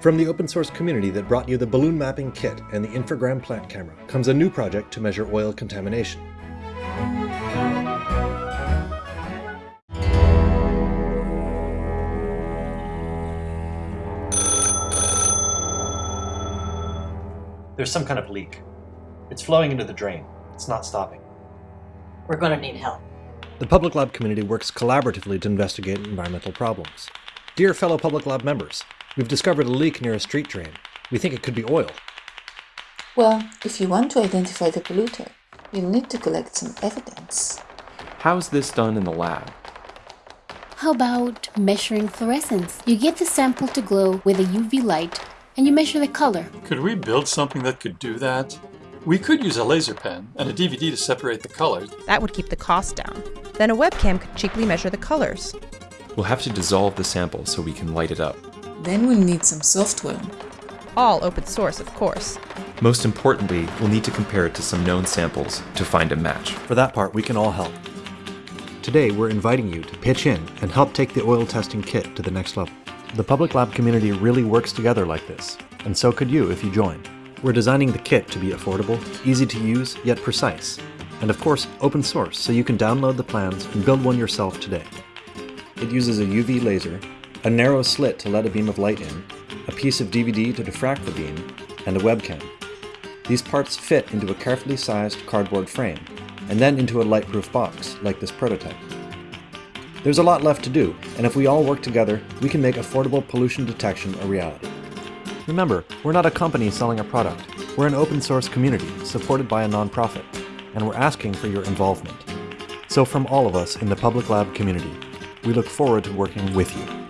From the open source community that brought you the balloon mapping kit and the Infragram plant camera comes a new project to measure oil contamination. There's some kind of leak. It's flowing into the drain. It's not stopping. We're going to need help. The Public Lab community works collaboratively to investigate environmental problems. Dear fellow Public Lab members, we've discovered a leak near a street drain. We think it could be oil. Well, if you want to identify the polluter, you'll need to collect some evidence. How's this done in the lab? How about measuring fluorescence? You get the sample to glow with a UV light and you measure the color. Could we build something that could do that? We could use a laser pen and a DVD to separate the colors. That would keep the cost down. Then a webcam could cheaply measure the colors. We'll have to dissolve the sample so we can light it up. Then we'll need some software. All open source, of course. Most importantly, we'll need to compare it to some known samples to find a match. For that part, we can all help. Today, we're inviting you to pitch in and help take the oil testing kit to the next level. The Public Lab community really works together like this, and so could you if you join. We're designing the kit to be affordable, easy to use, yet precise, and of course open source so you can download the plans and build one yourself today. It uses a UV laser, a narrow slit to let a beam of light in, a piece of DVD to diffract the beam, and a webcam. These parts fit into a carefully sized cardboard frame, and then into a lightproof box, like this prototype. There's a lot left to do, and if we all work together, we can make affordable pollution detection a reality. Remember, we're not a company selling a product. We're an open source community supported by a nonprofit, and we're asking for your involvement. So from all of us in the Public Lab community, we look forward to working with you.